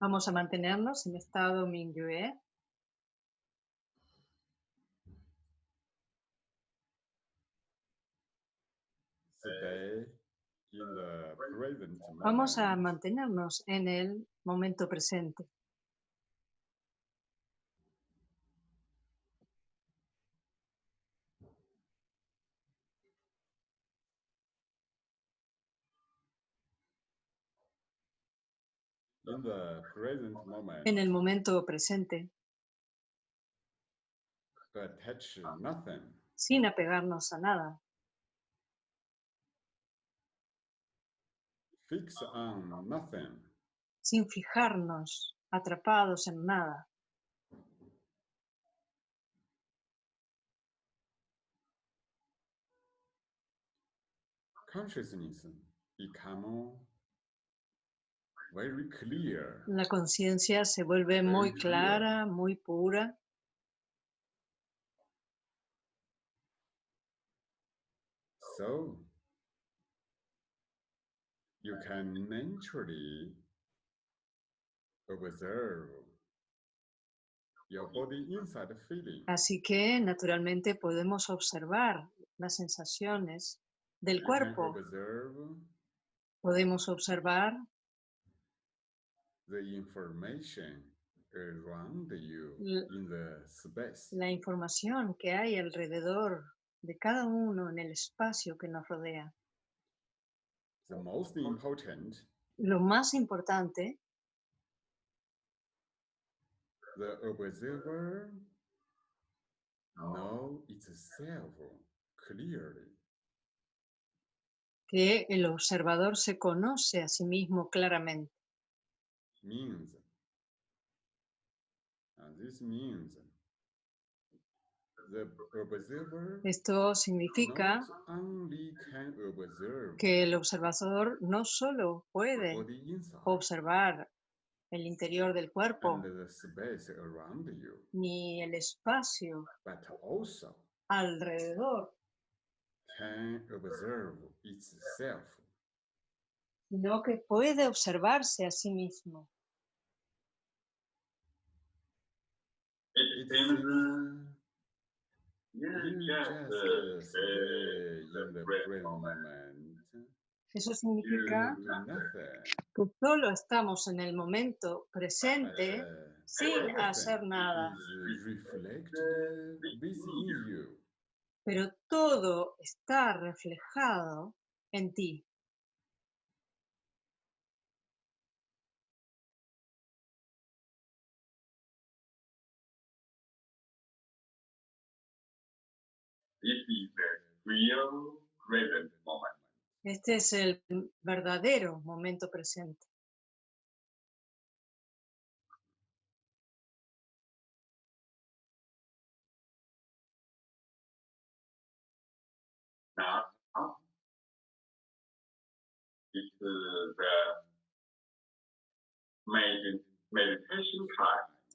Vamos a mantenernos en estado Mingyue. Vamos a mantenernos en el momento presente. En el momento presente, attach nothing. sin apegarnos a nada. Fix on nothing. sin fijarnos atrapados en nada. Consciousness become. La conciencia se vuelve muy Very clear. clara, muy pura. So you can naturally observe your body inside feeling. Así que naturalmente podemos observar las sensaciones del You cuerpo. observe Podemos observar the information around you in the space. la información que hay alrededor de cada uno en el espacio que nos rodea. The most important, Lo más importante, the observer know itself clearly. que el observador se conoce a sí mismo claramente. Means, and this means the observer Esto significa not only can observe que el observador no solo the puede observar el interior del cuerpo and the space around you, ni el espacio but also alrededor, can observe itself. sino que puede observarse a sí mismo. It It seems seems you you just just uh, uh, stay stay in the present present moment. Eso significa que solo estamos en el momento but, presente uh, sin everything hacer nada, is reflected within you. pero todo está reflejado en ti. Este es el verdadero momento presente.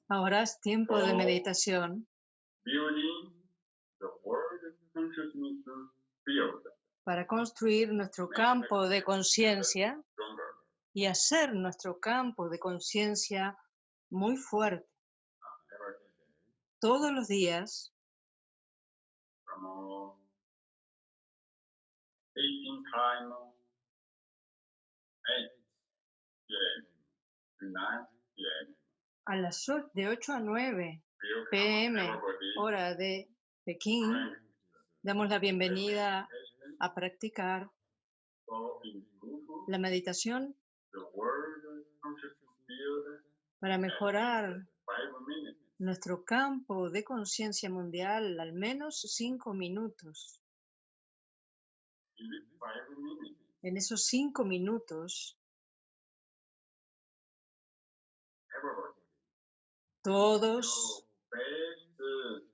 Ahora es tiempo de meditación. building the world para construir nuestro campo de conciencia y hacer nuestro campo de conciencia muy fuerte. Todos los días, from 18 time, 8 p.m. to 9 p.m. a las de 8 a 9 Welcome PM, hora de Pekín, damos la bienvenida a practicar la meditación para mejorar nuestro campo de conciencia mundial al menos 5 minutos. En esos 5 minutos, todos your best uh, pure consciousness state.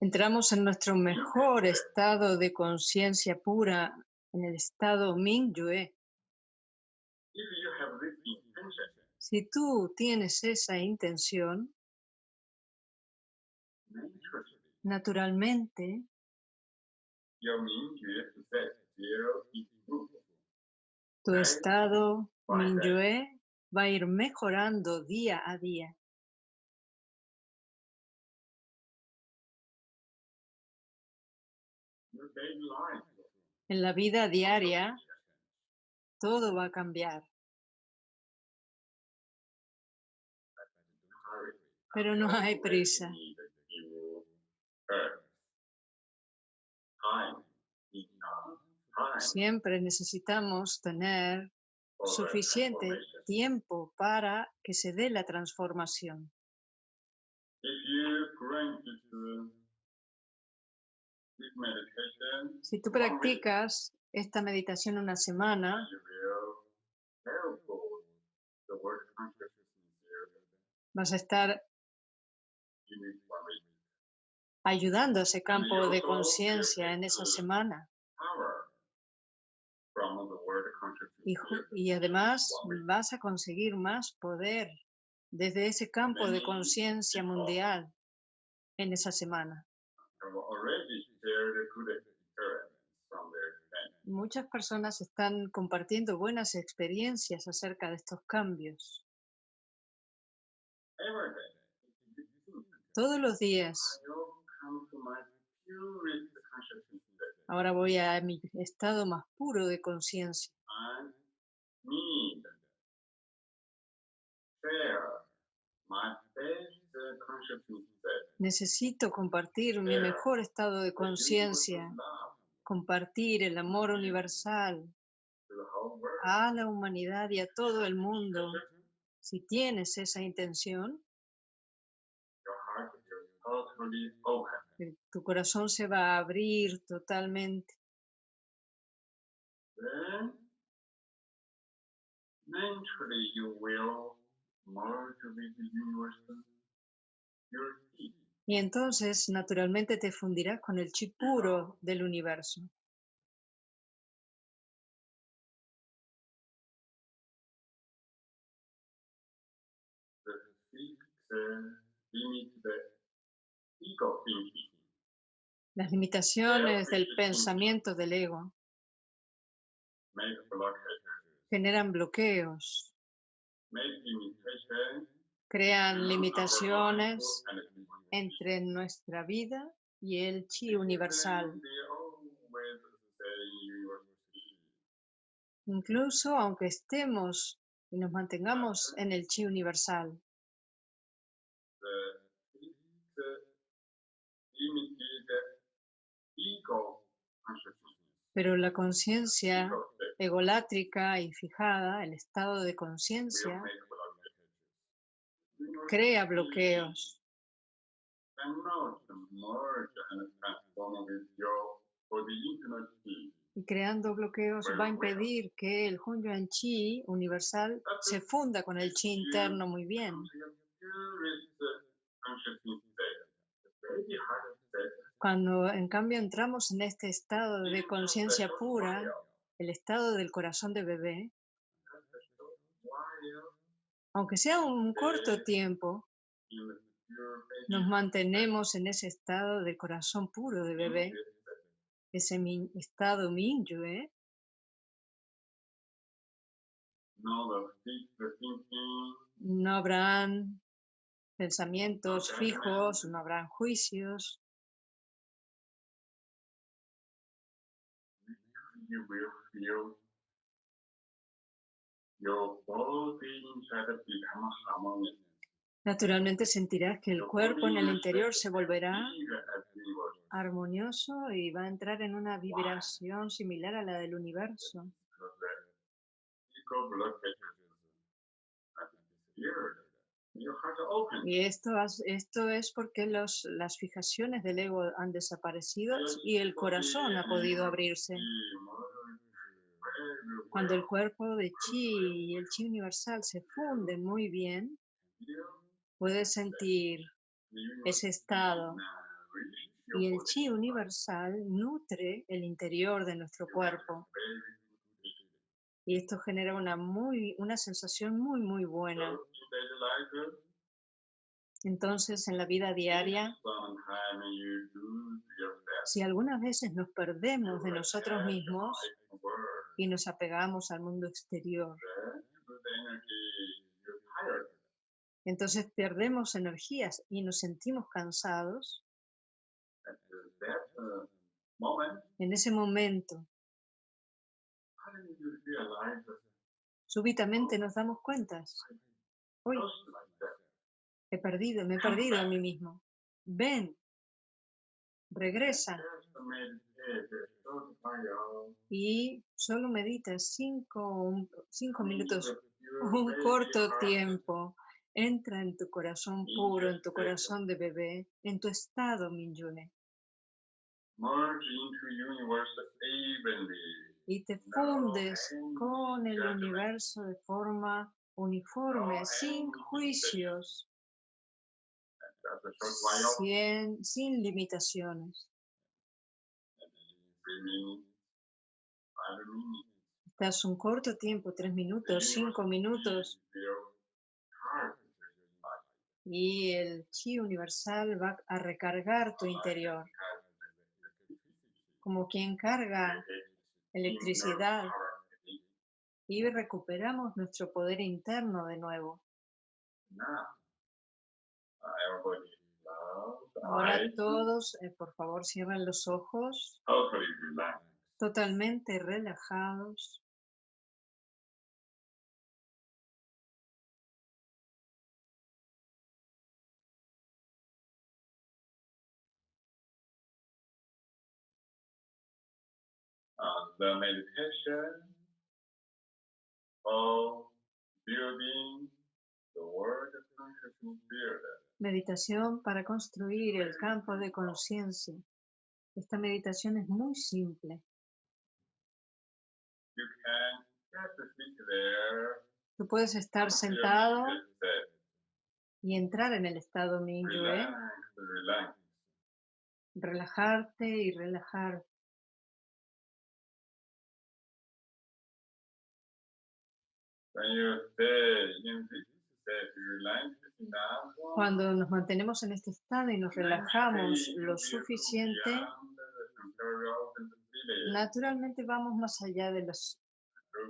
Entramos en nuestro mejor estado de conciencia pura, en el estado Mingyue. Si tú tienes esa intención, naturalmente, tu estado Mingyue va a ir mejorando día a día. En la vida diaria todo va a cambiar, pero no hay prisa. Siempre necesitamos tener suficiente tiempo para que se dé la transformación. Si tú practicas esta meditación una semana, vas a estar ayudando a ese campo de conciencia en esa semana. Y, y además vas a conseguir más poder desde ese campo de conciencia mundial en esa semana. Muchas personas están compartiendo buenas experiencias acerca de estos cambios. Todos los días. Ahora voy a mi estado más puro de conciencia. Necesito compartir mi mejor estado de conciencia, compartir el amor universal a la humanidad y a todo el mundo. Si tienes esa intención, tu corazón se va a abrir totalmente. Y entonces, naturalmente, te fundirás con el chi puro del universo. Las limitaciones del pensamiento del ego generan bloqueos, crean limitaciones entre nuestra vida y el chi universal. Incluso aunque estemos y nos mantengamos en el chi universal, pero la conciencia egolátrica y fijada, el estado de conciencia, infinite peace. y creando bloqueos va a impedir que el Hunyuan Chi universal se funda con el chi interno muy bien. Cuando en cambio entramos en este estado de conciencia pura, el estado del corazón de bebé, aunque sea un corto tiempo, nos mantenemos en ese estado de corazón puro de bebé, ese mi- estado fixed thinking, no habrán pensamientos fijos, no habrán juicios, naturalmente sentirás que el cuerpo en el interior se volverá armonioso y va a entrar en una vibración similar a la del universo. Y esto, esto es porque los, las fijaciones del ego han desaparecido y el corazón ha podido abrirse. Cuando el cuerpo de chi y el chi universal se funden muy bien, puedes sentir ese estado y el chi universal nutre el interior de nuestro cuerpo y esto genera una muy una sensación muy muy buena. Entonces en la vida diaria Si algunas veces nos perdemos de nosotros mismos y nos apegamos al mundo exterior, entonces perdemos energías y nos sentimos cansados, en ese momento súbitamente nos damos cuenta, hoy he perdido, me he perdido a mí mismo. Ven, regresa y solo medita cinco, cinco minutos, un corto tiempo. Entra en tu corazón puro, en tu corazón de bebé, en tu estado Minyue. Y te fundes con el universo de forma uniforme, sin juicios, sin, sin limitaciones. Estás un corto tiempo, tres minutos, cinco minutos, y el chi universal va a recargar tu interior, como quien carga electricidad. Y recuperamos nuestro poder interno de nuevo. Ahora todos, eh, por favor, cierren los ojos, totalmente relajados. the meditation of building the world consciousness field. Meditación para construir el campo de conciencia. Esta meditación es muy simple. Tú puedes estar sentado y entrar en el estado relax, relax. relajarte y relajar. When you stay in Cuando nos mantenemos en este estado y nos relajamos lo suficiente, naturalmente vamos más allá de los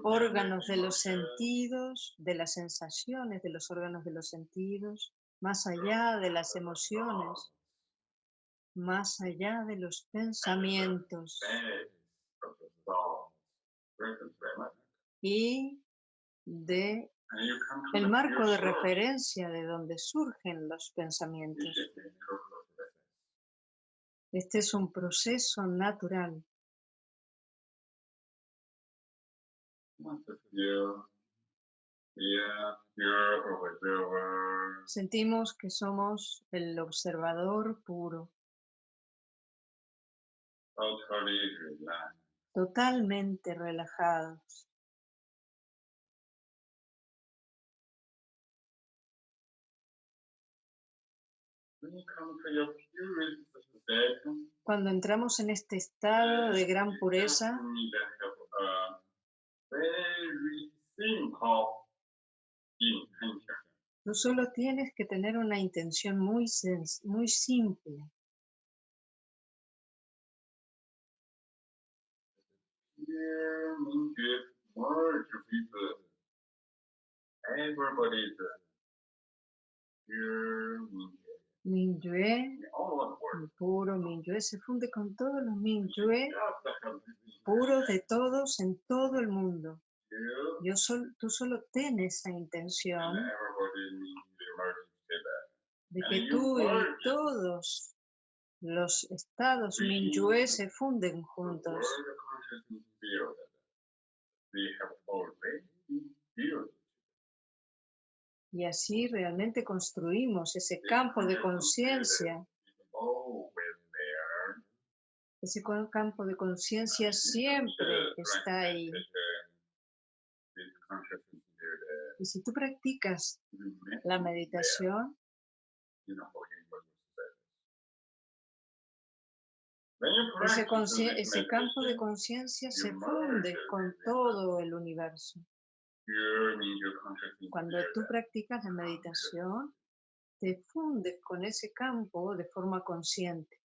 órganos de los sentidos, de las sensaciones de los órganos de los sentidos, más allá de las emociones, más allá de los pensamientos. Y de El marco de referencia de donde surgen los pensamientos. Este es un proceso natural. Sentimos que somos el observador puro, totalmente relajados. Cuando entramos en este estado de gran pureza, tú solo tienes que tener una intención muy, muy simple. Here everybody's pure word. el puro Minyue, se funde con todos los this puros de todos en todo el mundo. Yo sol- tú solo tienes esa intención de que tú y todos los estados Sí. Minyue se funden juntos. Y así realmente construimos ese campo de conciencia. Ese campo de conciencia siempre está ahí. Y si tú practicas la meditación, ese campo de conciencia se funde con todo el universo. Cuando tú practicas la meditación, te fundes con ese campo de forma consciente.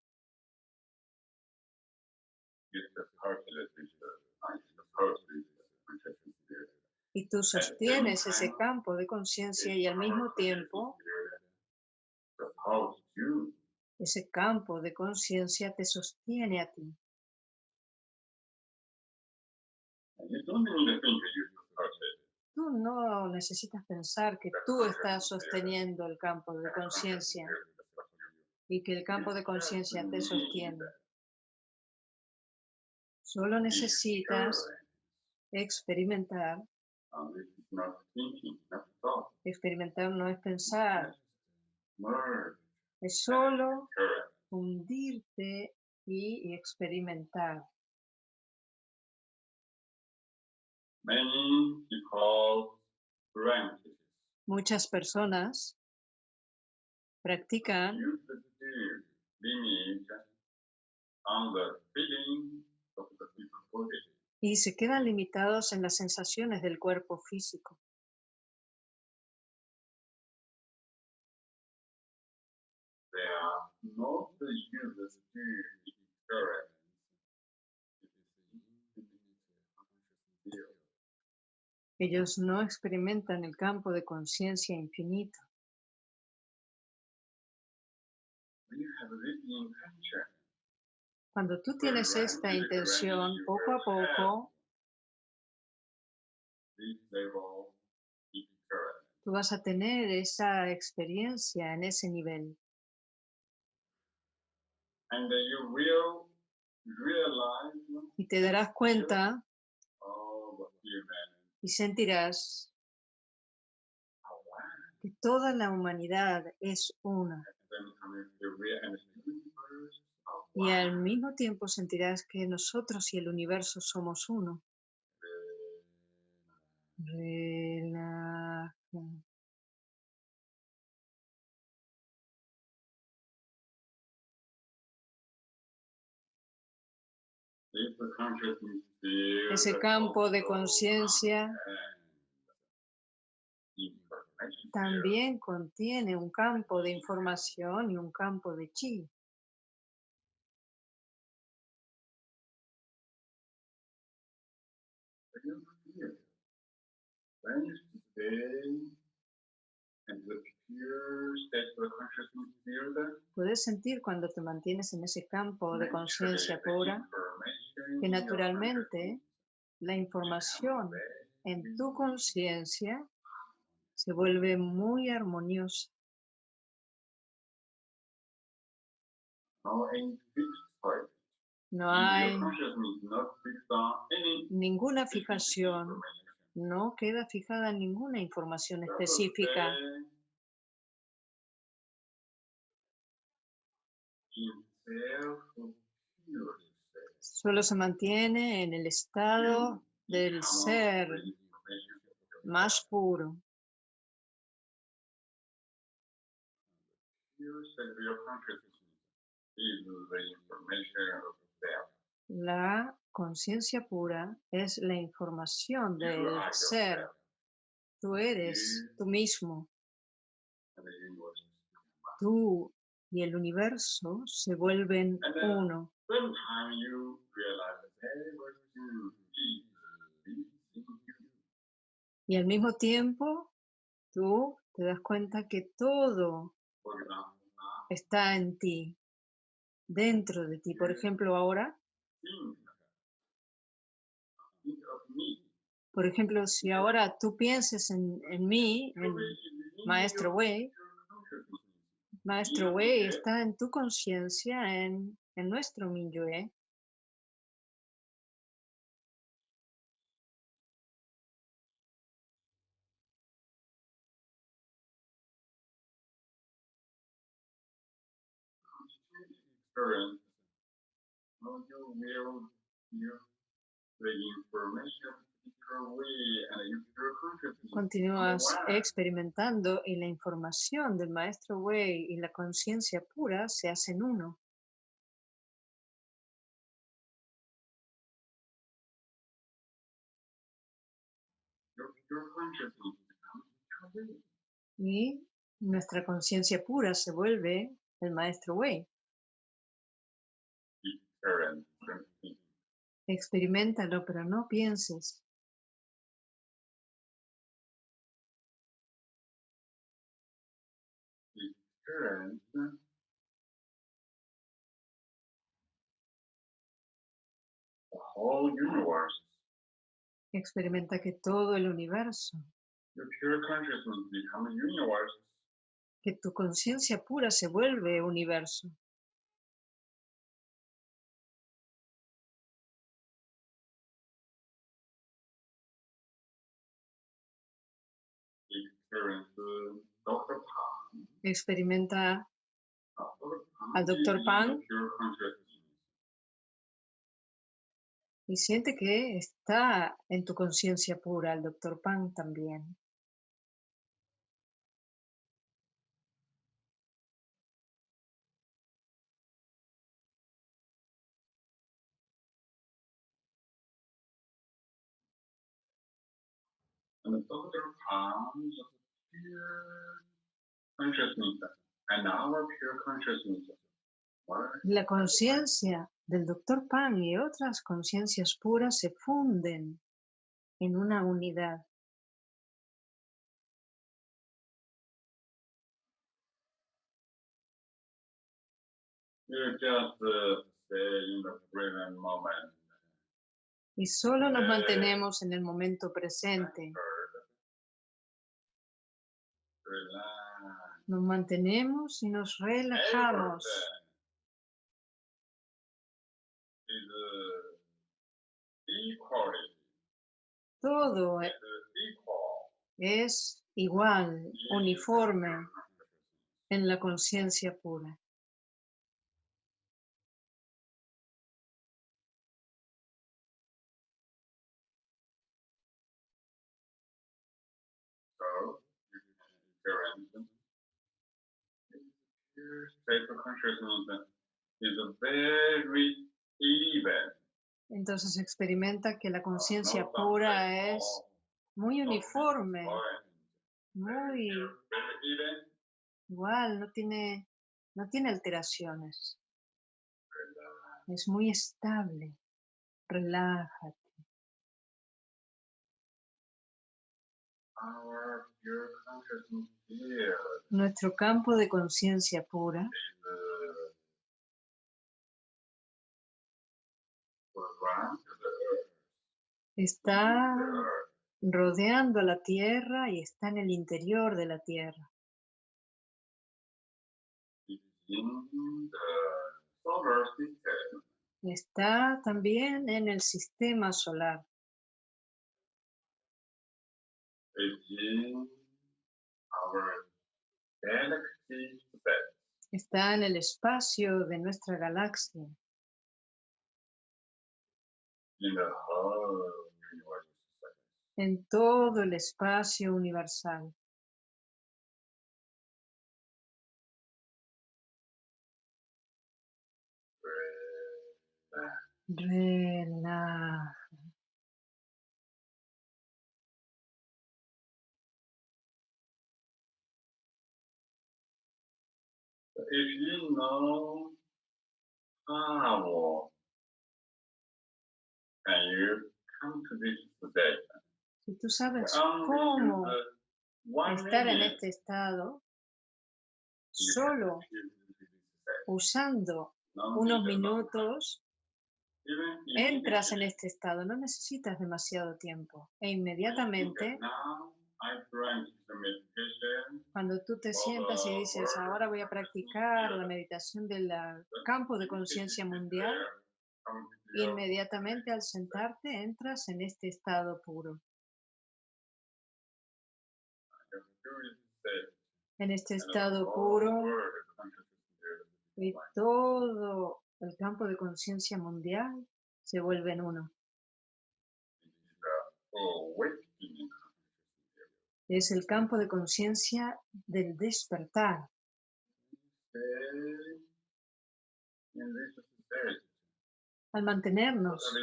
Y tú sostienes ese campo de conciencia y al mismo tiempo ese campo de conciencia te sostiene a ti. Tú no necesitas pensar que tú estás sosteniendo el campo de conciencia y que el campo de conciencia te sostiene. Solo necesitas experimentar. Experimentar no es pensar, es solo correct. hundirte y experimentar. Many people practice Muchas personas practican use the fear, limit on the feeling of the physical body. y se quedan limitados en las sensaciones del cuerpo físico. They are not the users to experience. Ellos no experimentan el campo de conciencia infinito. Cuando tú tienes esta intención, poco a poco tú vas a tener esa experiencia en ese nivel. Y te darás cuenta human y sentirás que toda la humanidad es una. Y al mismo tiempo sentirás que nosotros y el universo somos uno. Ese campo de conciencia también contiene un campo de información y un campo de chi. Puedes sentir cuando te mantienes en ese campo de conciencia pura que naturalmente la información en tu conciencia se vuelve muy armoniosa. no hay ninguna fijación, no queda fijada ninguna información específica. stay in self-pure state. Solo se mantiene en el estado del ser más puro. La conciencia pura es la información del ser. Tú eres tú mismo. Tú y el universo se vuelven uno. Y al mismo tiempo, tú te das cuenta que todo está en ti, dentro de ti. Por ejemplo, ahora, por ejemplo, si ahora tú pienses en, en mí, en Maestro Wei, Maestro Wei está en tu conciencia, en, en nuestro Minyue. experience, how you will use the information Continúas experimentando y la información del Maestro Wei y la conciencia pura se hacen uno. Y nuestra conciencia pura se vuelve el Maestro Wei. Experimentalo, pero no pienses. Experimenta que todo el universo, que tu conciencia pura se vuelve universo. Experimenta Al is Pan. y siente que está en tu conciencia pura, el doctor Pan también. And the La conciencia del doctor Pan y otras conciencias puras se funden en una unidad. Uh. Y solo nos Eh. mantenemos en el momento presente. Relax. Nos mantenemos y nos relajamos. Equality. Todo es igual, uniforme en la conciencia pura. So, you can Entonces experimenta que la conciencia pura es muy uniforme, muy igual, no tiene, no tiene alteraciones, es muy estable. Relájate. Nuestro campo de conciencia pura está rodeando la Tierra y está en el interior de la Tierra. Está también en el sistema solar. Está en el espacio de nuestra galaxia, en todo el espacio universal. Relax. If you know how can you come to this state? Si tú sabes Only cómo one estar en este estado, solo usando No unos minutos, entras en este estado. No necesitas demasiado tiempo. E inmediatamente, cuando tú te sientas y dices, ahora voy a practicar la meditación del ah, campo de conciencia mundial, inmediatamente al sentarte entras en este estado puro. En este estado puro y todo el campo de conciencia mundial se vuelve en uno. Es el campo de conciencia del despertar. Al mantenernos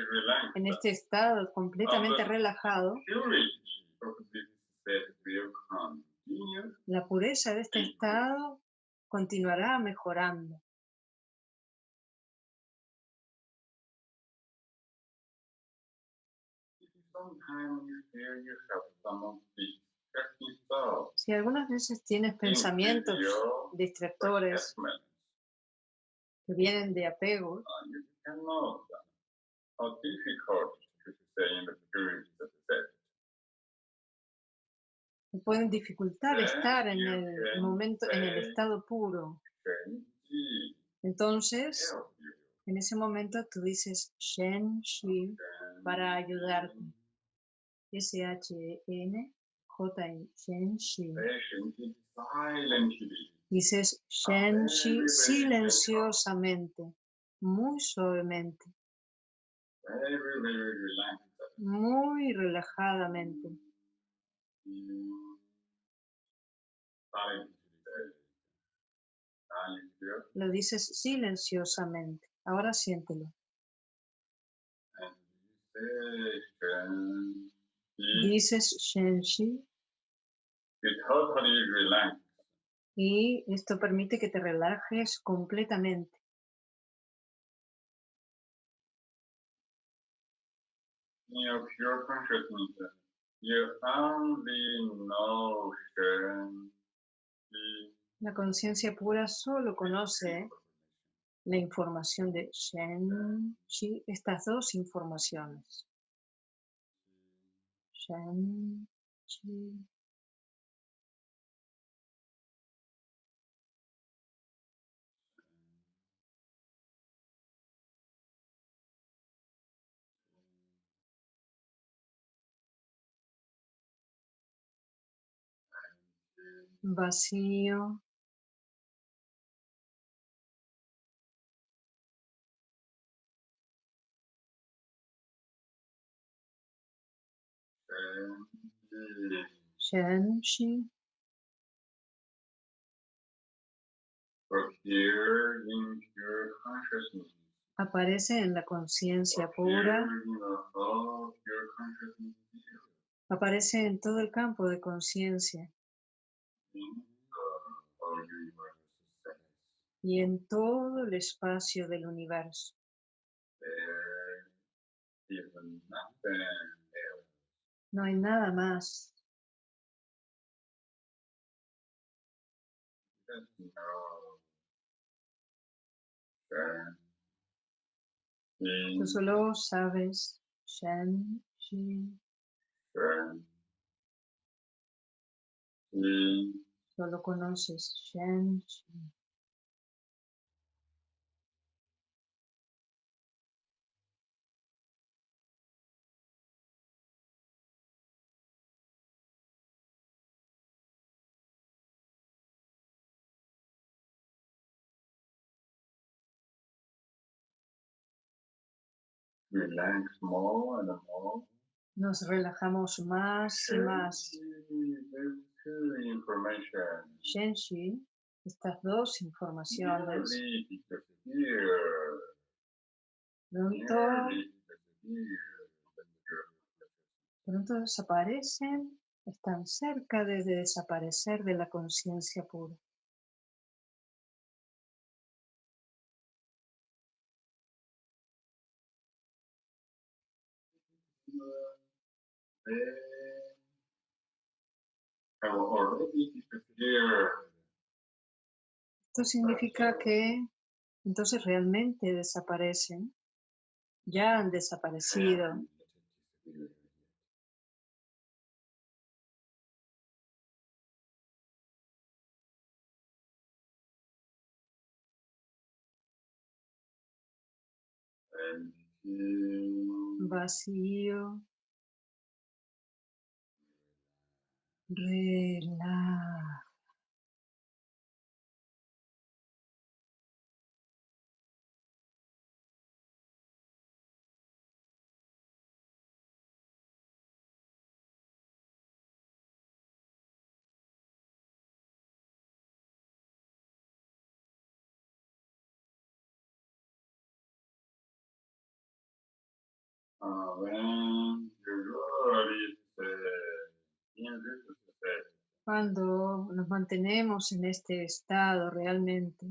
en este estado completamente relajado, la pureza de este estado continuará mejorando. Si algunas veces tienes pensamientos distractores attachment, que vienen de apego, que pueden dificultar estar en el momento, en el estado puro. Entonces, en ese momento tú dices Shen Shi para ayudarte. S-H-E-N, J-I, Shen Shi. Say Shen Ji silently. Dices Shen Shi silenciosamente, muy suavemente, muy relajadamente. Mm. Lo dices silenciosamente. Ahora siéntelo. Ji. Dices Shen Shi You totally relax. y esto permite que te relajes completamente. In your pure consciousness, you only know Shen Ji. La conciencia pura solo conoce la información de Shen Shi, estas dos informaciones. Shen Shi. Shen Shi. Aparece en la conciencia pura. Aparece en todo el campo de conciencia y en todo el espacio del universo. No hay nada más. Tú solo sabes Shen Shi. Solo conoces Shen Shi. Relax more and more. Nos relajamos más y más. There's two information. Shen Shi, estas dos informaciones, pronto, pronto desaparecen, están cerca de desaparecer de la conciencia pura. Esto significa que entonces realmente desaparecen, ya han desaparecido. Vacío. Relaja. when you really stay in this state, Cuando nos mantenemos en este estado realmente,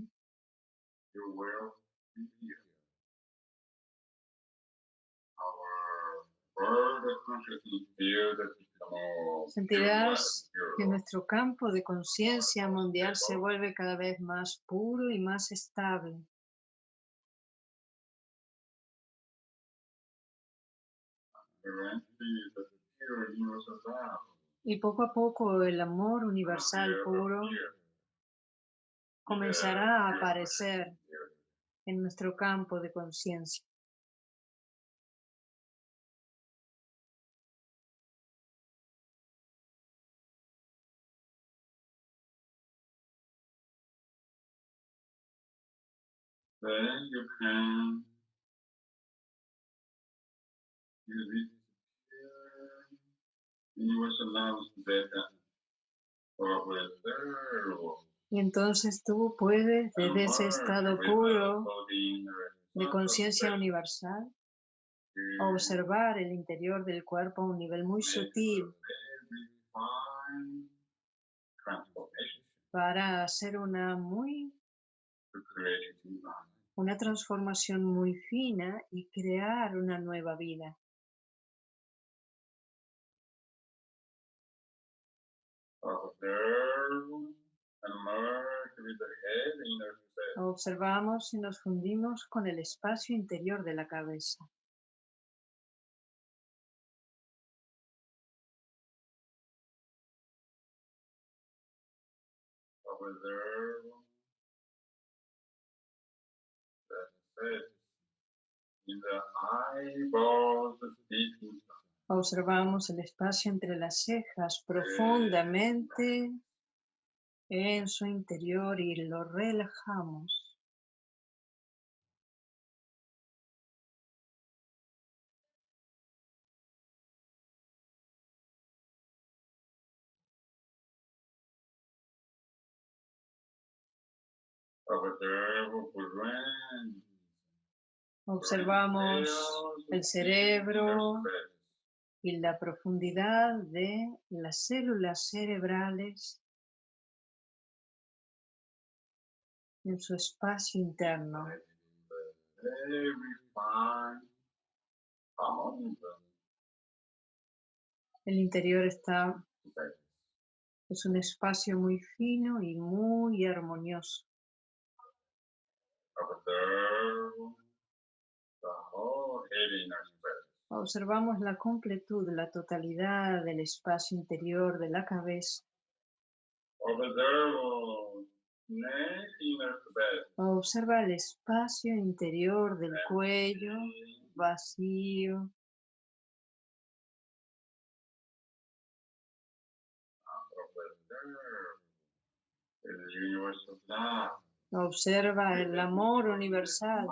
Sentirás que nuestro campo de conciencia mundial se vuelve cada vez más puro y más estable. Y poco a poco el amor universal puro comenzará a aparecer en nuestro campo de conciencia. Then you can Y entonces tú puedes, desde ese estado puro de conciencia universal, observar el interior del cuerpo a un nivel muy sutil para hacer una muy una transformación muy fina y crear una nueva vida. Observamos y nos fundimos con el espacio interior de la cabeza. Observamos el espacio entre las cejas profundamente en su interior y lo relajamos. Observamos el cerebro y la profundidad de las células cerebrales en su espacio interno. El interior está es un espacio muy fino y muy armonioso. Observamos la completud, la totalidad del espacio interior de la cabeza. Observa el espacio interior del cuello vacío. Observa el amor universal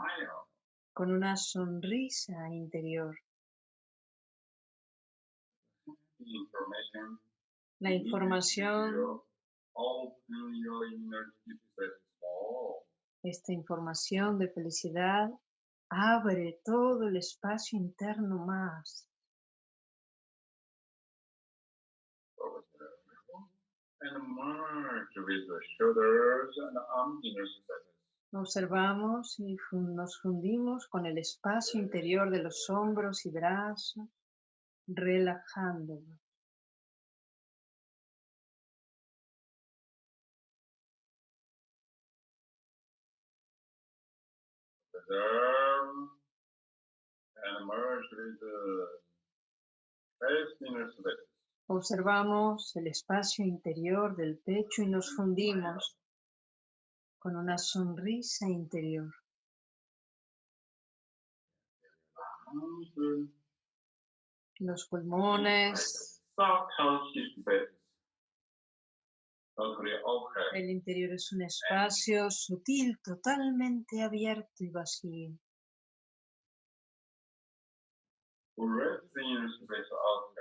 con una sonrisa interior. La información, esta información de felicidad abre todo el espacio interno más. Observamos y nos fundimos con el espacio interior de los hombros y brazos, relajándolos. Observamos el espacio interior del pecho y nos fundimos con una sonrisa interior. Los pulmones, el interior es un espacio sutil, totalmente abierto y vacío.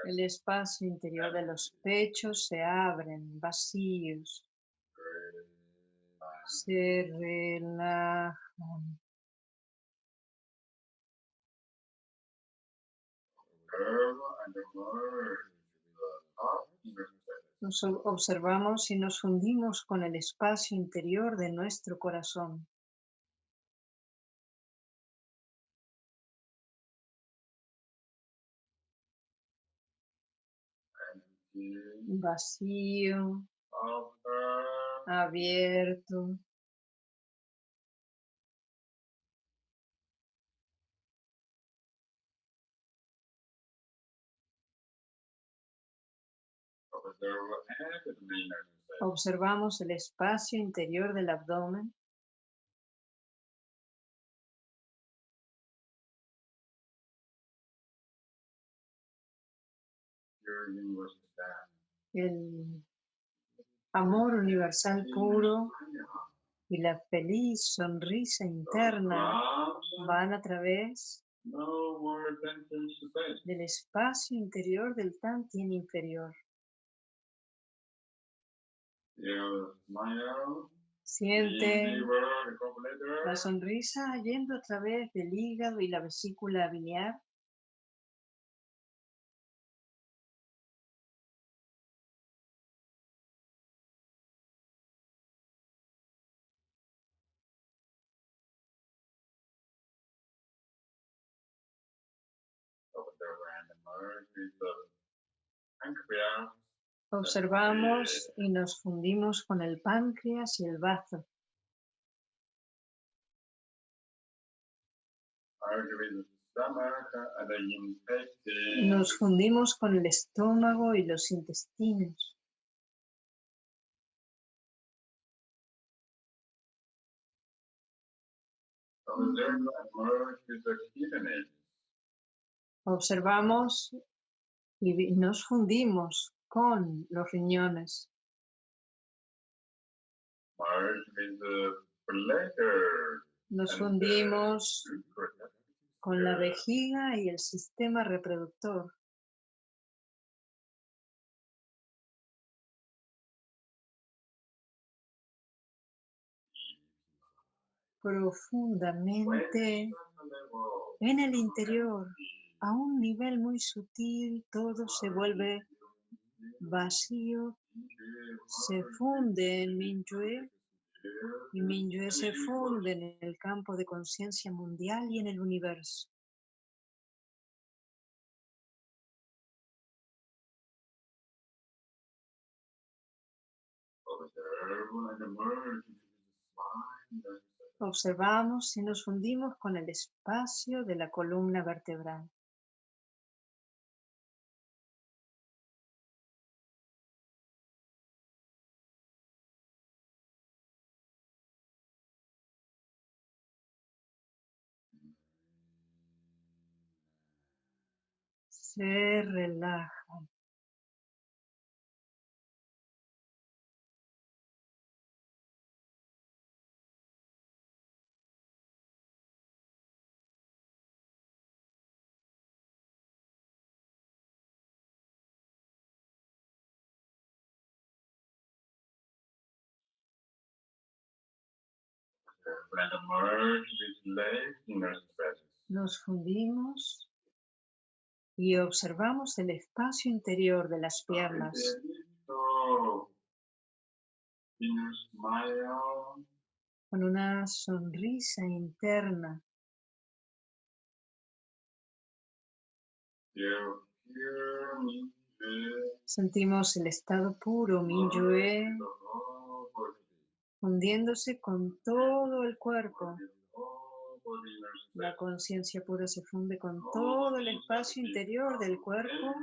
El espacio interior de los pechos se abren, vacíos. Se relajan. Nos observamos y nos fundimos con el espacio interior de nuestro corazón. Vacío, abierto. Observamos el espacio interior del abdomen. El amor universal puro y la feliz sonrisa interna van a través del espacio interior del Tantien inferior. Siente la sonrisa yendo a través del hígado y la vesícula biliar. Observamos y nos fundimos con el páncreas y el bazo. Nos fundimos con el estómago y los intestinos. Observamos y nos fundimos con los riñones. Nos fundimos con la vejiga y el sistema reproductor. Profundamente en el interior, a un nivel muy sutil, todo se vuelve vacío, se funde en Minyue y Minyue se funde en el campo de conciencia mundial y en el universo. Observamos y nos fundimos con el espacio de la columna vertebral. Se relaja. And emerge with legs inner space. Nos fundimos y observamos el espacio interior de las piernas. Con una sonrisa interna. Sentimos el estado puro, Minyue, fundiéndose con todo el cuerpo. La conciencia pura se funde con todo el espacio interior del cuerpo.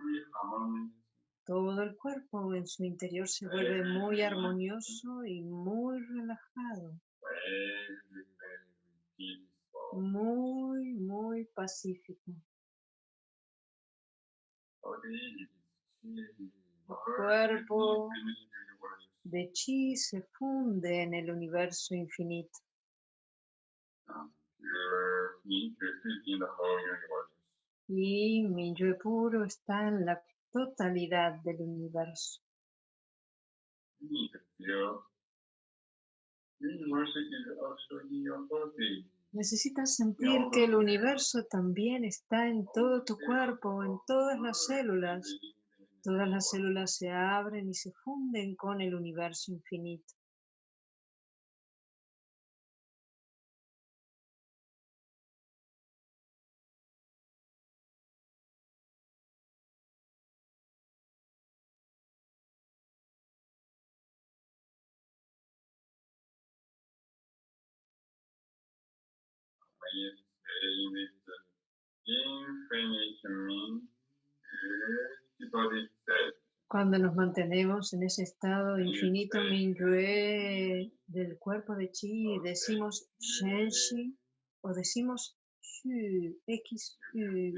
Todo el cuerpo en su interior se vuelve muy armonioso y muy relajado, muy, muy pacífico. cuerpo De chi se funde en el universo infinito. Y mi yo puro está en la totalidad del universo. Necesitas sentir que el universo también está en todo tu cuerpo, en todas las células. Todas las células se abren y se funden con el universo infinito. Cuando nos mantenemos en ese estado infinito Minyue del cuerpo de Chi, decimos Shenshi o decimos Xu, X feel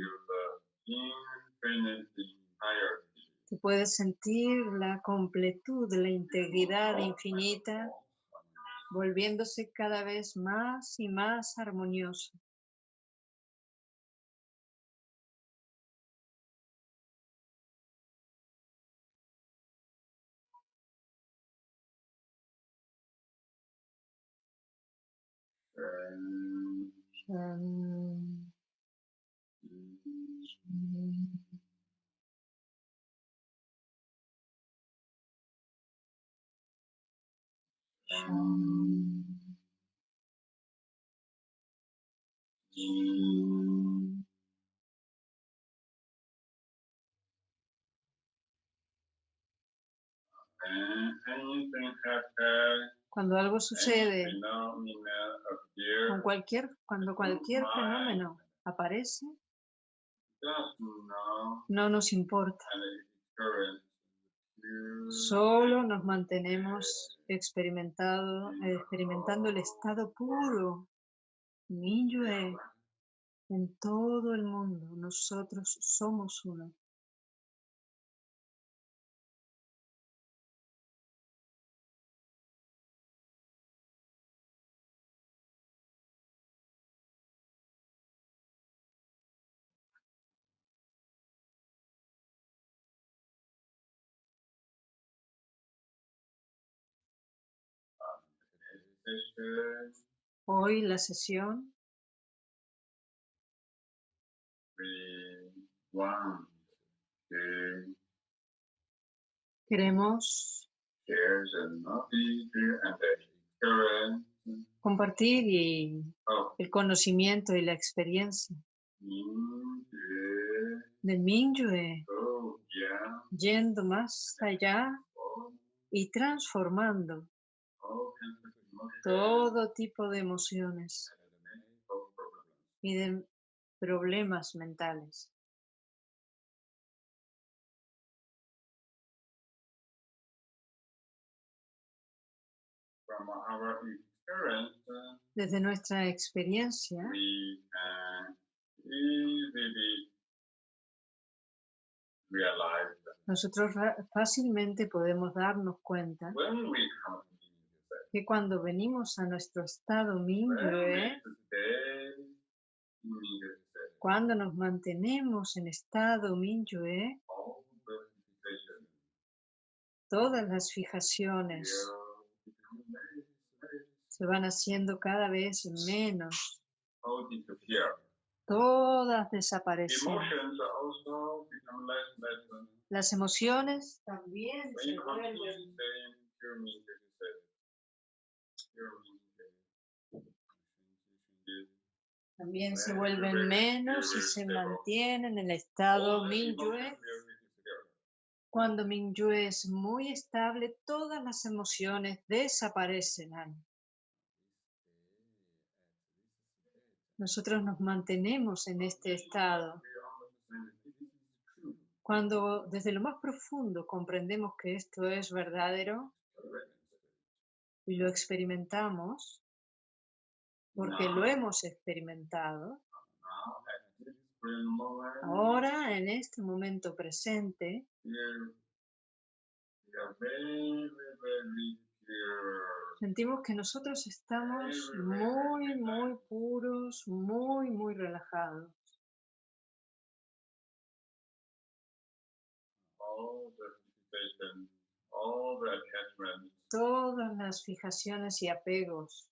the infinite entirety. Se puede sentir la completud, la integridad infinita volviéndose cada vez más y más armoniosa. And Cuando algo sucede, con cualquier, cuando cualquier fenómeno aparece, no nos importa. Solo nos mantenemos experimentando el estado puro, Minyue, en todo el mundo. Nosotros somos uno. Hoy la sesión. Queremos compartir el conocimiento y la experiencia being de Minyue, yendo más allá all, y transformando todo tipo de emociones y de problemas mentales. Desde nuestra experiencia, nosotros fácilmente podemos darnos cuenta when we come to the que cuando venimos a nuestro estado state, cuando nos mantenemos en estado situations todas las fijaciones se van haciendo cada vez menos, todas desaparecen. Las emociones también se vuelven staying pure meditation state, pure meditation, también se vuelven menos y se mantienen en el estado disappear. Cuando Minyue es muy estable, todas las emociones desaparecen. Nosotros nos mantenemos en este estado. Cuando desde lo más profundo comprendemos que esto es verdadero y lo experimentamos, porque lo hemos experimentado, ahora en este momento presente, sentimos que nosotros estamos muy, muy puros, muy, muy relajados. Todas las fijaciones y apegos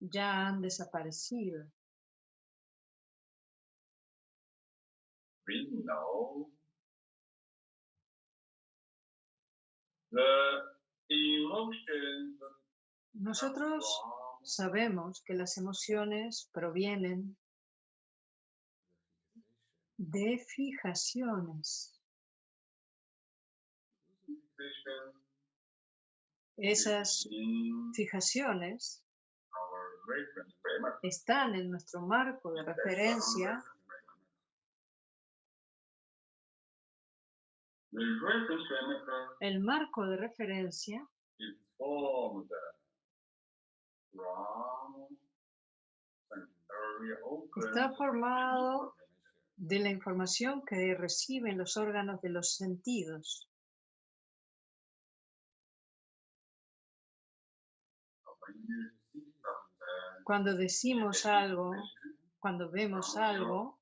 ya han desaparecido. Nosotros sabemos que las emociones provienen de fijaciones. Esas fijaciones están en nuestro marco de referencia. El marco de referencia está formado de la información que reciben los órganos de los sentidos. Cuando decimos algo, cuando vemos algo,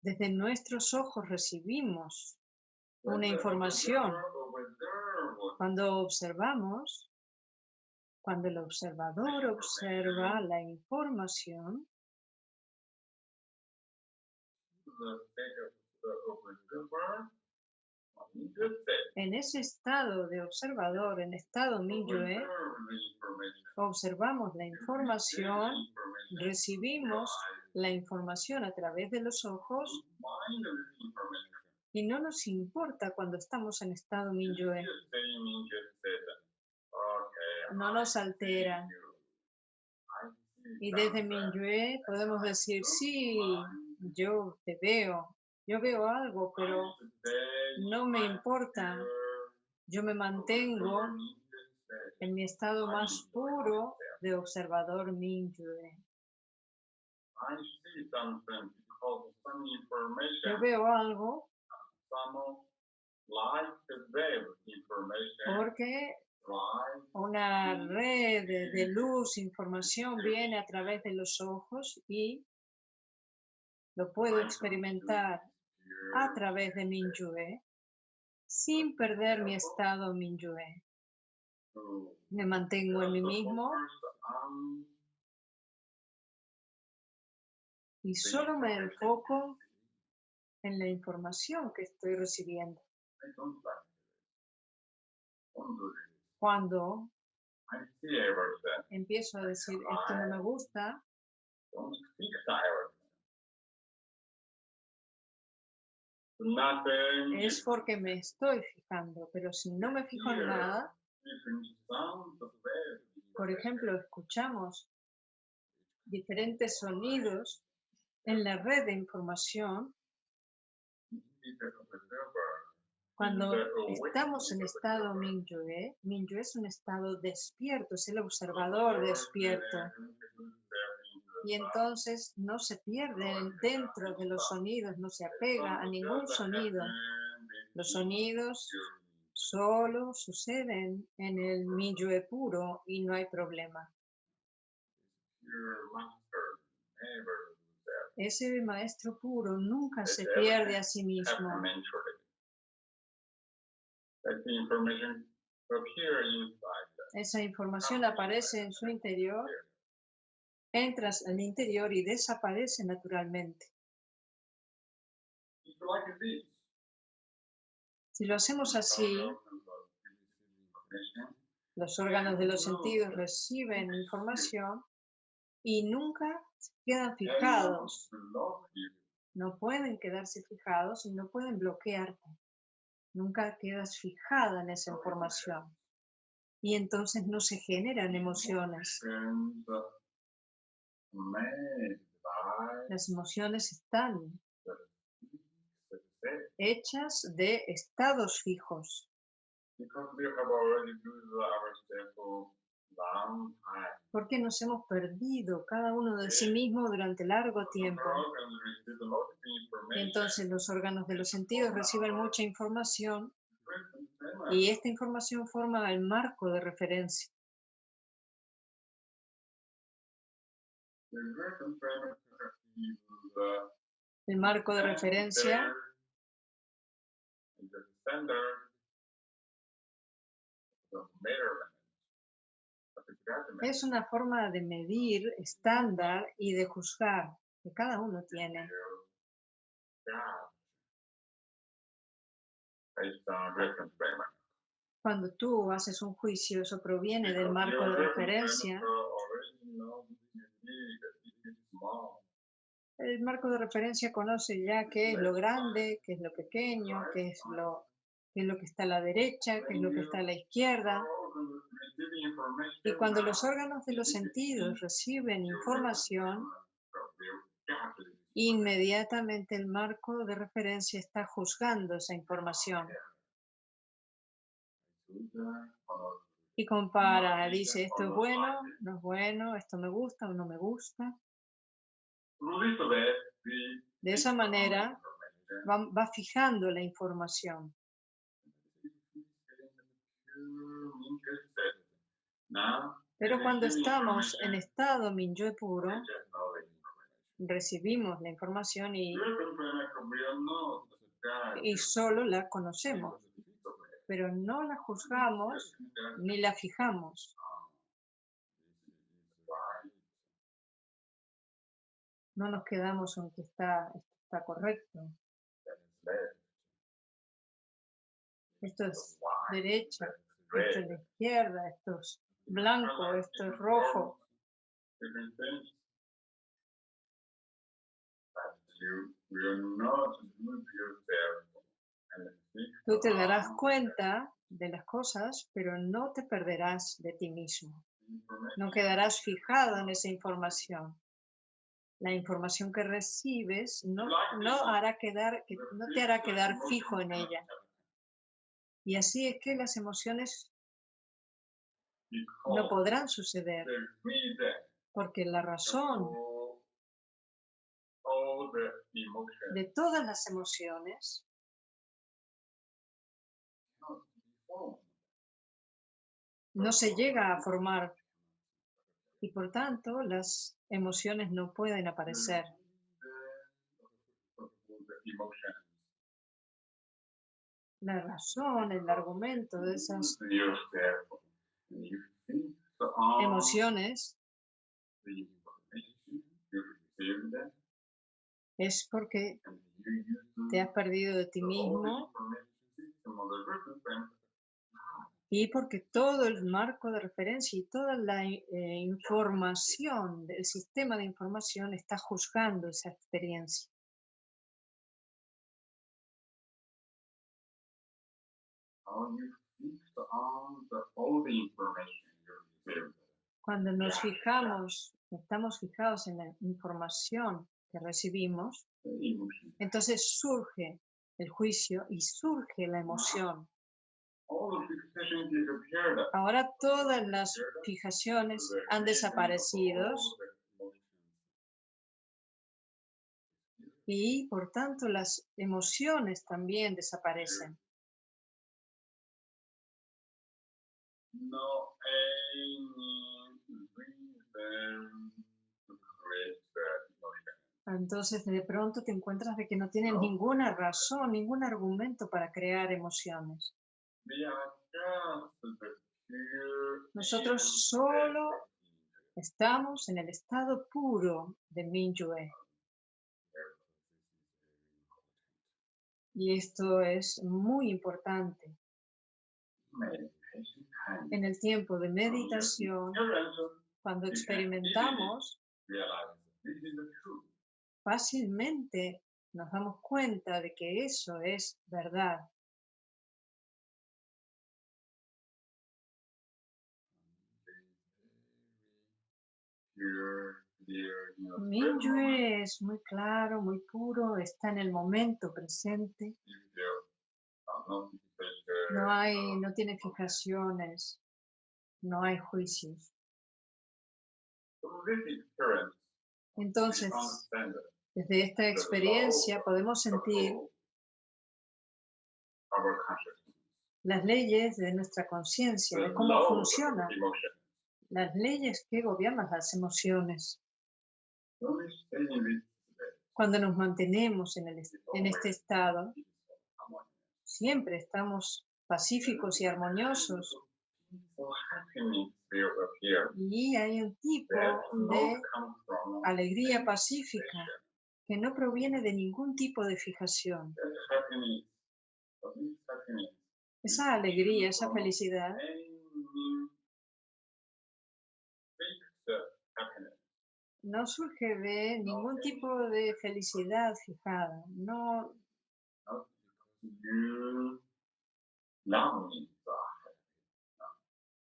desde nuestros ojos recibimos una información. Cuando observamos, cuando el observador observa la información, en ese estado de observador, en estado Minyue, observamos la información, recibimos la información a través de los ojos y no nos importa cuando estamos en estado Minyue. No nos altera. Y desde. Minyue podemos decir, sí, yo te veo, yo veo algo, pero no me importa. Yo me mantengo en mi estado más puro de observador some Yo veo algo porque una red de luz, información viene a través de los ojos y lo puedo experimentar a través de Minyue sin perder mi estado Minyue. Me mantengo en mí mismo y solo me enfoco en la información que estoy recibiendo. Cuando empiezo a decir esto no me gusta, es porque me estoy fijando, pero si no me fijo en nada, por ejemplo, escuchamos diferentes sonidos en la red de información, cuando estamos en estado Minyue, Minyue es un estado despierto, es el observador despierto. Y entonces no se pierde dentro de los sonidos, no se apega a ningún sonido. Los sonidos solo suceden en el Minyue puro y no hay problema. Ese maestro puro nunca se pierde a sí mismo. Esa información aparece en su interior, entras al interior y desaparece naturalmente. Si lo hacemos así, los órganos de los sentidos reciben información y nunca quedan fijados. No pueden quedarse fijados y no pueden bloquearte. Nunca quedas fijada en esa información. Y entonces no se generan emociones. Las emociones están hechas de estados fijos. Porque nos hemos perdido cada uno de sí mismo durante largo tiempo. Y entonces los órganos de los sentidos reciben mucha información y esta información forma el marco de referencia. El marco de referencia es una forma de medir estándar y de juzgar que cada uno tiene. Cuando tú haces un juicio, eso proviene del marco de referencia. El marco de referencia conoce ya qué es lo grande, qué es lo pequeño, qué es lo, qué es lo que está a la derecha, qué es lo que está a la izquierda. Y cuando los órganos de los sentidos reciben información, inmediatamente el marco de referencia está juzgando esa información y compara, dice esto es bueno, no es bueno, esto me gusta o no me gusta. De esa manera va, va fijando la información. Pero cuando estamos en estado Minyue puro, recibimos la información y, y solo la conocemos, pero no la juzgamos ni la fijamos. No nos quedamos en que está, está correcto. Esto es derecha, esto es la izquierda, esto es blanco, esto es rojo. Tú te darás cuenta de las cosas, pero no te perderás de ti mismo. No quedarás fijado en esa información. La información que recibes no, no, hará quedar, no te hará quedar fijo en ella. Y así es que las emociones no podrán suceder, porque la razón de todas las emociones no se llega a formar y por tanto las emociones no pueden aparecer. La razón, el argumento de esas emociones es porque te has perdido de ti mismo y porque todo el marco de referencia y toda la eh, información del sistema de información está juzgando esa experiencia. Cuando nos fijamos, estamos fijados en la información que recibimos, entonces surge el juicio y surge la emoción. Ahora todas las fijaciones han desaparecido y por tanto las emociones también desaparecen. No Entonces de pronto te encuentras de que no tienes ninguna razón, ningún argumento para crear emociones. Nosotros solo estamos en el estado puro de Minyue. Y esto es muy importante. En el tiempo de meditación, cuando experimentamos, fácilmente nos damos cuenta de que eso es verdad. Minyue es muy claro, muy puro, está en el momento presente. No hay, no tiene fijaciones, no hay juicios. Entonces, desde esta experiencia podemos sentir las leyes de nuestra conciencia, de cómo funciona las leyes que gobiernan las emociones. Cuando nos mantenemos en, el, en este estado, siempre estamos pacíficos y armoniosos. Y hay un tipo de alegría pacífica que no proviene de ningún tipo de fijación. Esa alegría, esa felicidad no surge de ningún tipo de felicidad fijada, no,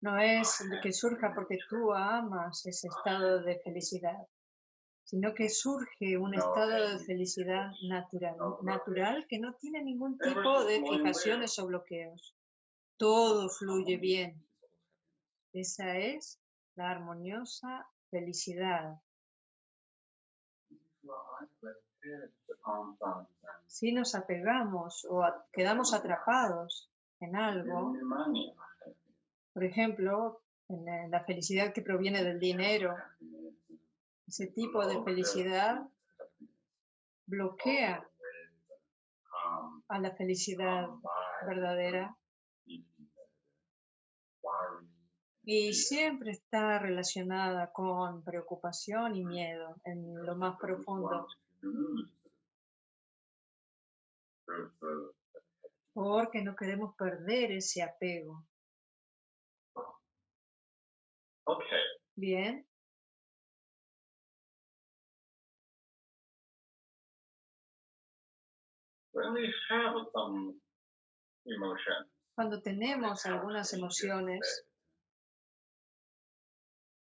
No es de que surja porque tú amas ese estado de felicidad, sino que surge un estado de eh, felicidad natural, natural que no tiene ningún tipo de fijaciones o bloqueos. Todo fluye bien. Esa es la armoniosa felicidad. Si nos apegamos o quedamos atrapados en algo, por ejemplo, en la- felicidad que proviene del dinero, ese tipo de felicidad bloquea a la felicidad verdadera y siempre está relacionada con preocupación y miedo en lo más profundo, porque no queremos perder ese apego. Okay, Bien, cuando tenemos algunas emociones,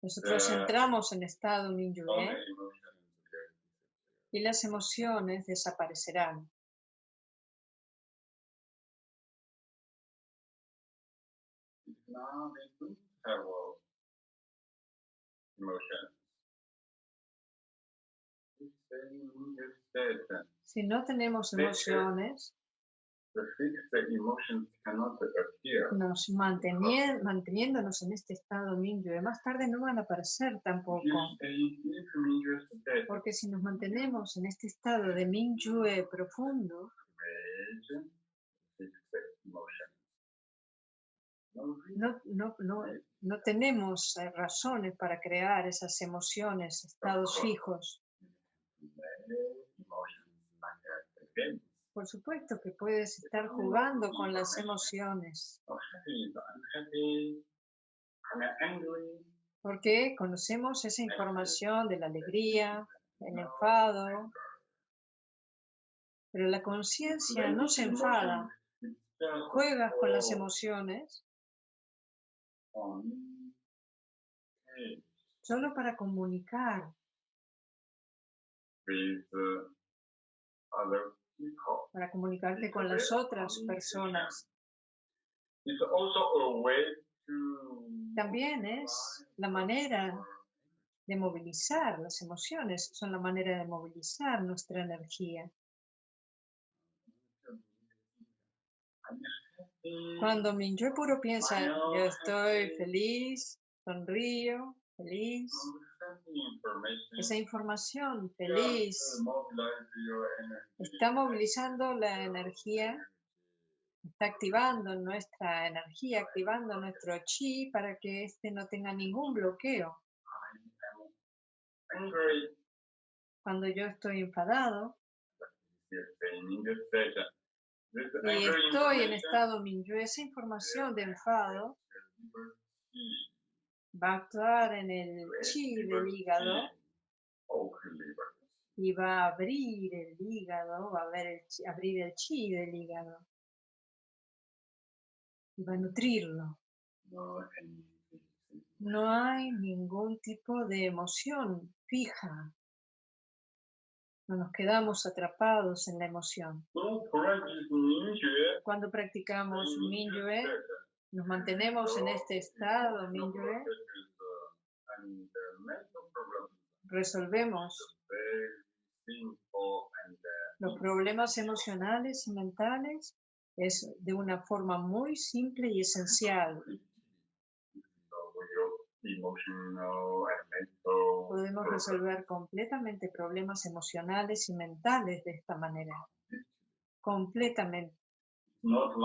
nosotros Eh, entramos en estado emotions y las emociones desaparecerán. Si no tenemos emociones, nos mantenien- manteniéndonos en este estado Minyue, más tarde no van a aparecer tampoco. Porque si nos mantenemos en este estado de Minyue profundo, no, no, no, no tenemos eh, razones para crear esas emociones, estados fijos. Por supuesto que puedes estar jugando con las emociones, porque conocemos esa información de la alegría, el enfado, pero la conciencia no se enfada. Juegas con las emociones. Solo para comunicar para comunicarte con las otras personas. También es la manera de movilizar las emociones, son la manera de movilizar nuestra energía. Cuando Minyue puro piensa, yo estoy feliz, sonrío, feliz, esa información feliz. está movilizando la energía, está activando nuestra energía, activando nuestro chi para que éste no tenga ningún bloqueo. Cuando yo estoy enfadado y Y estoy en estado Minyue, esa información de enfado va a actuar en el chi del hígado y va a abrir el hígado, va a ver el chi- abrir el chi del hígado y va a nutrirlo. No hay ningún tipo de emoción fija. No nos quedamos atrapados en la emoción. Cuando practicamos Minyue, nos mantenemos en este estado Minyue, resolvemos los problemas emocionales y mentales es de una forma muy simple y esencial. Podemos resolver completamente problemas emocionales y mentales de esta manera. Completamente. Not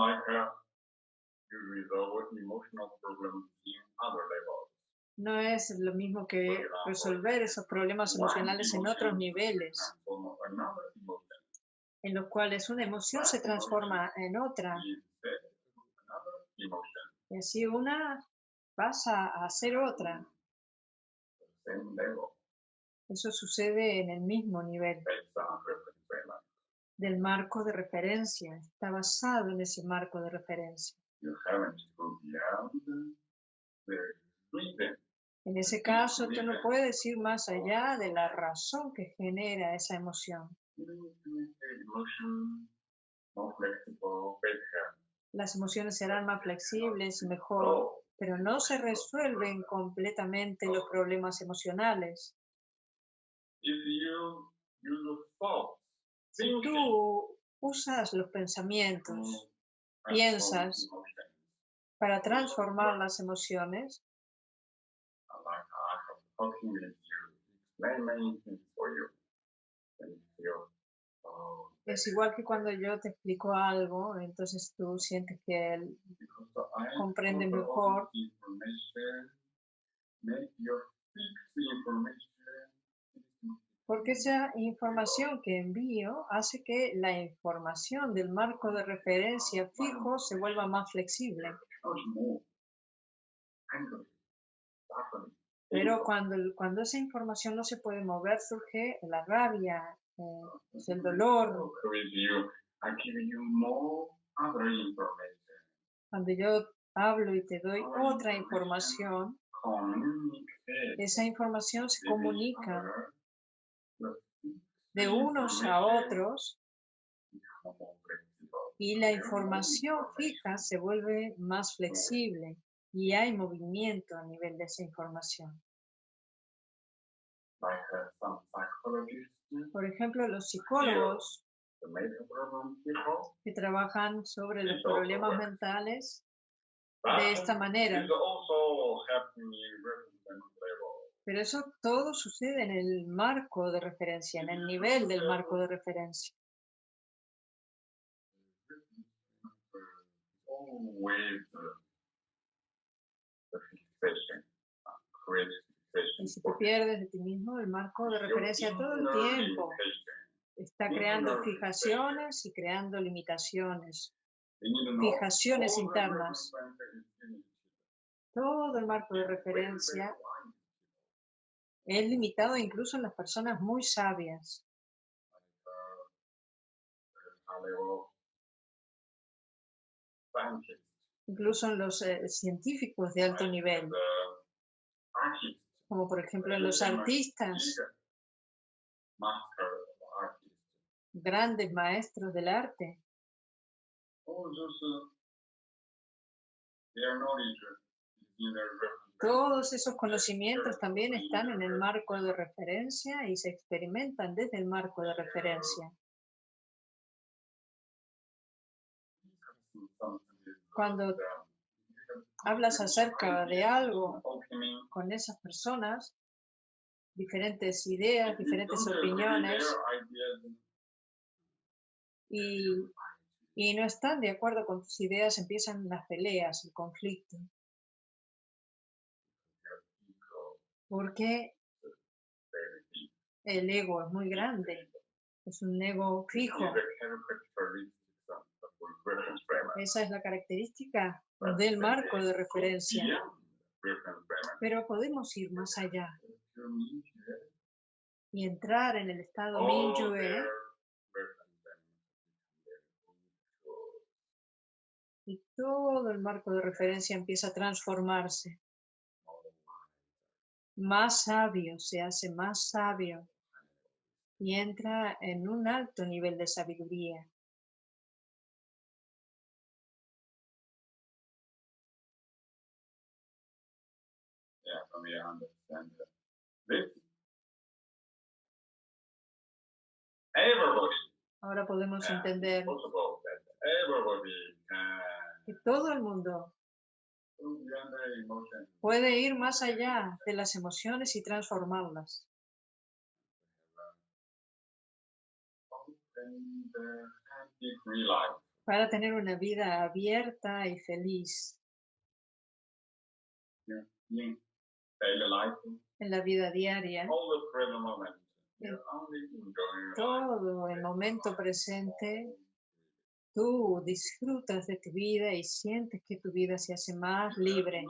No es lo mismo que resolver esos problemas emocionales en otros niveles, en los cuales una emoción se transforma en otra. y así una pasa a ser otra. Eso sucede en el mismo nivel. Del marco de referencia, está basado en ese marco de referencia. You haven't go beyond the reason. En ese caso, tú no puedes ir más allá de la razón que genera esa emoción. Las emociones serán más flexibles y mejor, pero no se resuelven completamente los problemas emocionales. Si tú usas los to pensamientos transform piensas para transformar las emociones, oh, es igual que cuando yo te explico algo, entonces tú sientes que I comprende mejor. this information, make your fixed information porque esa información que envío hace que la información del marco de referencia fijo se vuelva más flexible. Pero cuando, cuando esa información no se puede mover, surge la rabia, eh, el dolor. Cuando yo hablo y te doy otra información, esa información se comunica de unos a otros y la información fija se vuelve más flexible y hay movimiento a nivel de esa información. Por ejemplo, los psicólogos que trabajan sobre los problemas mentales de esta manera. is also helping you represent level. Pero eso todo sucede en el marco de referencia, en el nivel del marco de referencia. Y si te pierdes de ti mismo, el marco de referencia todo el tiempo está creando fijaciones y creando limitaciones, fijaciones internas. Todo el marco de referencia es limitado incluso en las personas muy sabias. incluso en los eh, científicos de alto nivel, como por ejemplo en los artistas, grandes maestros del arte. Todos esos conocimientos también están en el marco de referencia y se experimentan desde el marco de referencia. Cuando hablas acerca de algo con esas personas, diferentes ideas, diferentes opiniones, y, y no están de acuerdo con tus ideas, empiezan las peleas, el conflicto. Porque el ego es muy grande, es un ego fijo. Esa es la característica del marco de referencia. Pero podemos ir más allá y entrar en el estado Minyue y todo el marco de referencia empieza a transformarse. Más sabio, se hace más sabio y entra en un alto nivel de sabiduría. Yeah, for me, I understand that. This. Everybody, Ahora podemos yeah, entender can que todo el mundo puede ir más allá de las emociones y transformarlas. Para tener una vida abierta y feliz en la vida diaria. life. Todo el momento presente, tú disfrutas de tu vida y sientes que tu vida se hace más libre.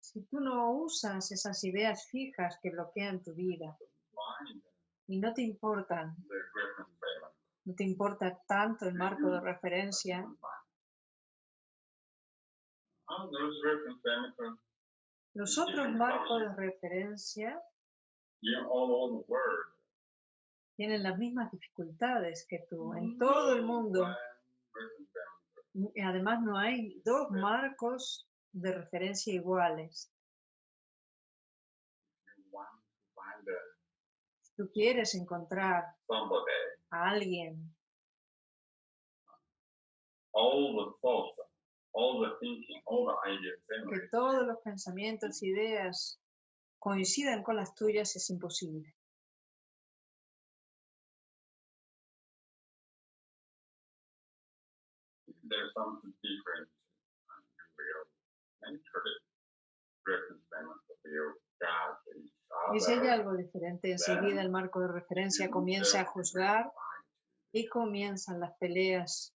Si tú no usas esas ideas fijas que bloquean tu vida y no te importan. No te importa tanto el marco de referencia. Los otros marcos de referencia in all over the world. Tienen las mismas dificultades que tú. En todo el mundo. Además, no hay dos marcos de referencia iguales. You want to find Si tú quieres encontrar a alguien all the thoughts, all the thinking, all the ideas, que todos los pensamientos, ideas coincidan con las tuyas, es imposible. There's and you will naturally will judge each Y si hay algo diferente, enseguida el marco de referencia comienza a juzgar y comienzan las peleas.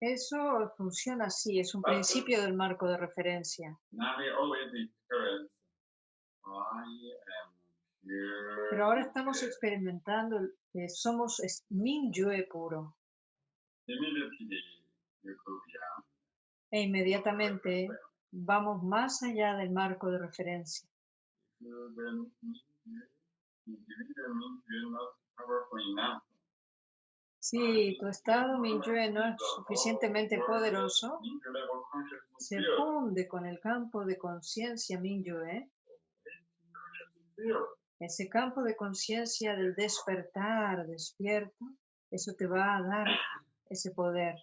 Eso funciona así, es un principio del marco de referencia. Pero ahora estamos experimentando que somos Mingyue puro. E inmediatamente vamos más allá del marco de referencia. Si tu estado Mingyue no es suficientemente poderoso, se funde con el campo de conciencia field. Ese campo de conciencia del despertar despierto, eso te va a dar ese poder.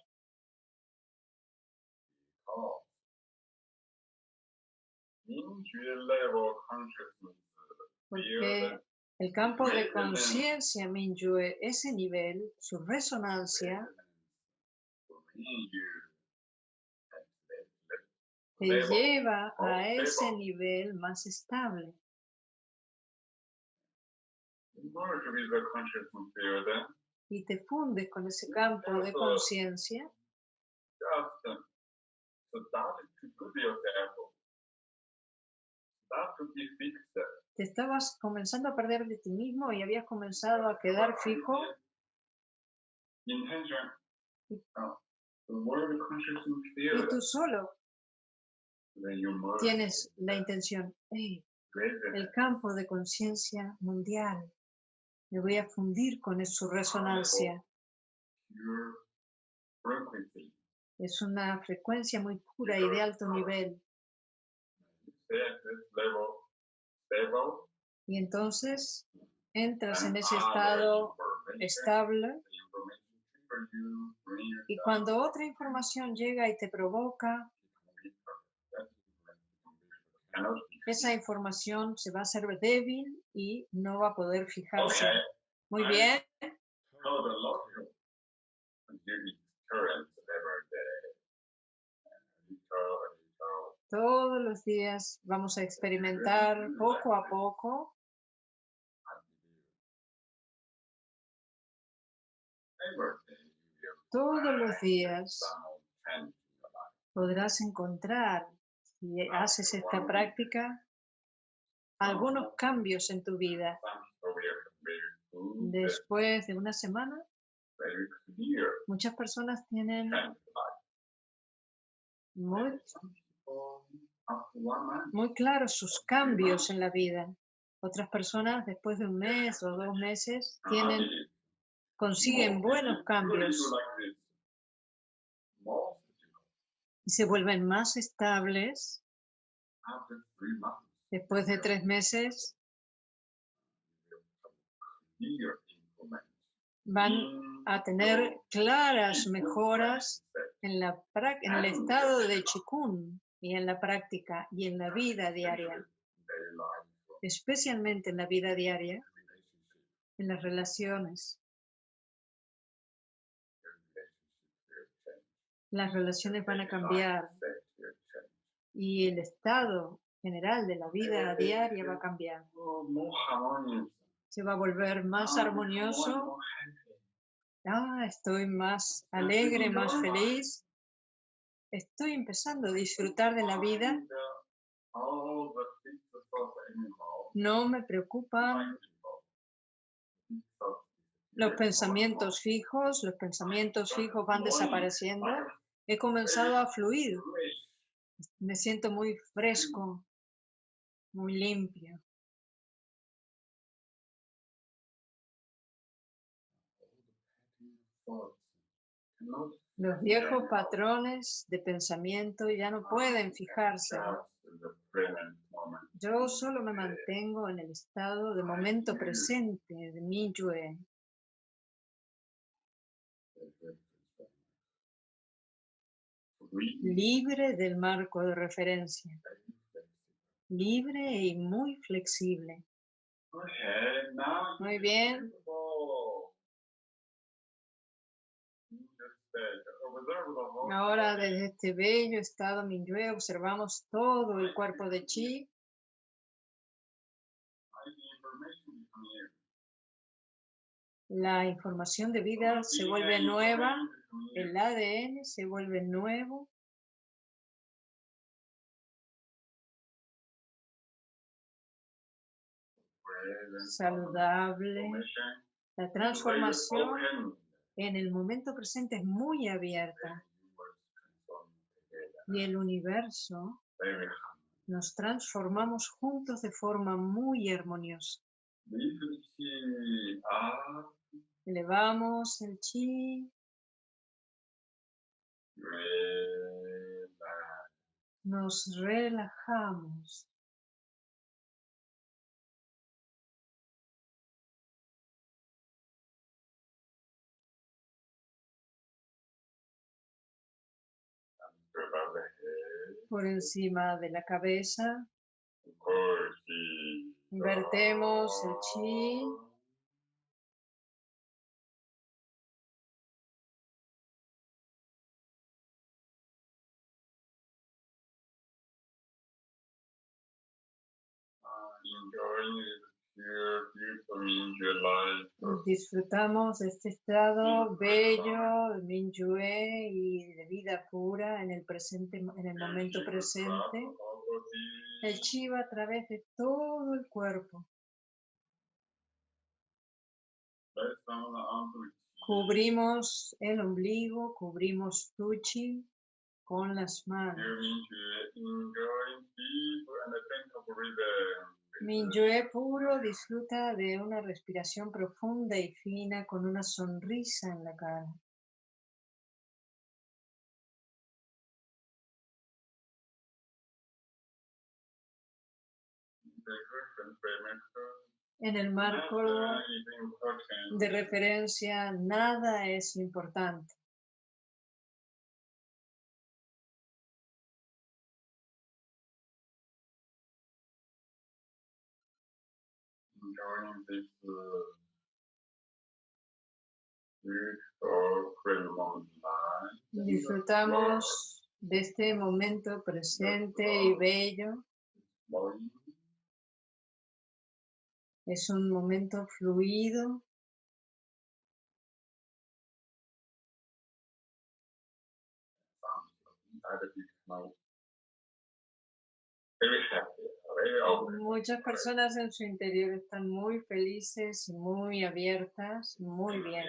Porque el campo de conciencia Mingyue, ese nivel, su resonancia, te lleva a ese nivel más estable. Y te fundes con ese campo de conciencia. Te estabas comenzando a perder de ti mismo y habías comenzado a quedar fijo. y field. tú solo tienes la intención, "Hey, with el campo de conciencia mundial, me voy a fundir con su resonancia. Es una frecuencia muy pura y de alto nivel. Y entonces entras en ese estado estable y cuando otra información llega y te provoca, Esa información se va a hacer débil y no va a poder fijarse. Okay. Muy bien, todos los días vamos a experimentar poco a poco. Todos los días podrás encontrar, si haces esta práctica, algunos cambios en tu vida. Después de una semana, muchas personas tienen muy, muy claros sus cambios en la vida. Otras personas, después de un mes o dos meses, tienen, consiguen buenos cambios Most people y se vuelven más estables. Después de tres meses, van a tener claras mejoras en, la, en el estado de chikun y en la práctica y en la vida diaria, especialmente en la vida diaria, en las relaciones. Las relaciones van a cambiar. Y el estado general de la vida diaria va a cambiar. Se va a volver más armonioso. Ah, estoy más alegre, más feliz. Estoy empezando a disfrutar de la vida. No me preocupan los pensamientos fijos, los pensamientos fijos van desapareciendo. He comenzado a fluir. Me siento muy fresco, muy limpio. Los viejos patrones de pensamiento ya no pueden fijarse. Yo solo me mantengo en el estado de momento presente de mi Yue. Libre del marco de referencia. Libre y muy flexible. Muy bien. Ahora desde este bello estado Minyue observamos todo el cuerpo de Chi. La información de vida se vuelve nueva, el ADN se vuelve nuevo. Saludable. La transformación en el momento presente es muy abierta y el universo nos transformamos juntos de forma muy armoniosa. Elevamos el chi. Nos relajamos. por encima de la cabeza. Invertemos el chi. Disfrutamos este estado bello de Minyue y de vida pura en el presente, en el momento presente. El chi va a través de todo el cuerpo. Cubrimos el ombligo, cubrimos tu chi con las manos. Minyue puro disfruta de una respiración profunda y fina con una sonrisa en la cara. En el marco de referencia, nada es importante. Disfrutamos de este momento presente y bello. Es un momento fluido. Muchas personas en su interior están muy felices, muy abiertas, muy bien.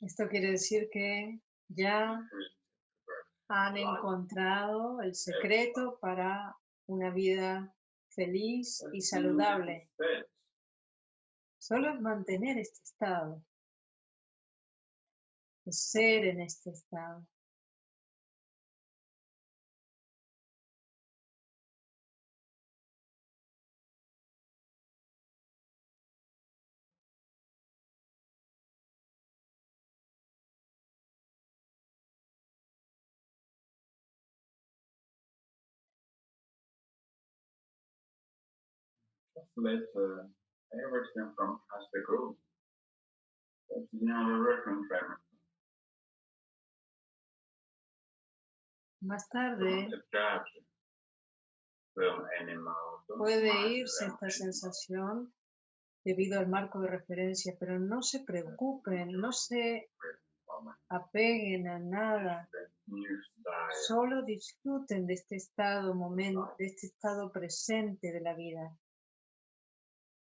Esto quiere decir que ya han encontrado el secreto para una vida feliz y saludable. Solo es mantener este estado ser en este estado. Just let uh, everything from past go. That's not a reference Más tarde puede irse esta sensación debido al marco de referencia, pero no se preocupen, no se apeguen a nada. Solo disfruten de este estado momento, de este estado presente de la vida,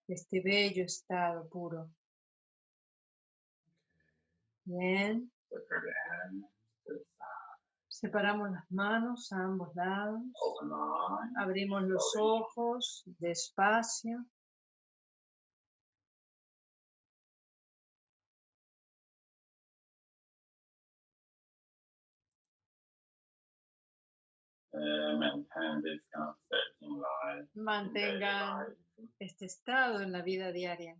de este bello estado puro. Bien, Separate the hands to the side. Separamos las manos a ambos lados, eyes. abrimos los ojos despacio. Mantengan este estado en la vida diaria.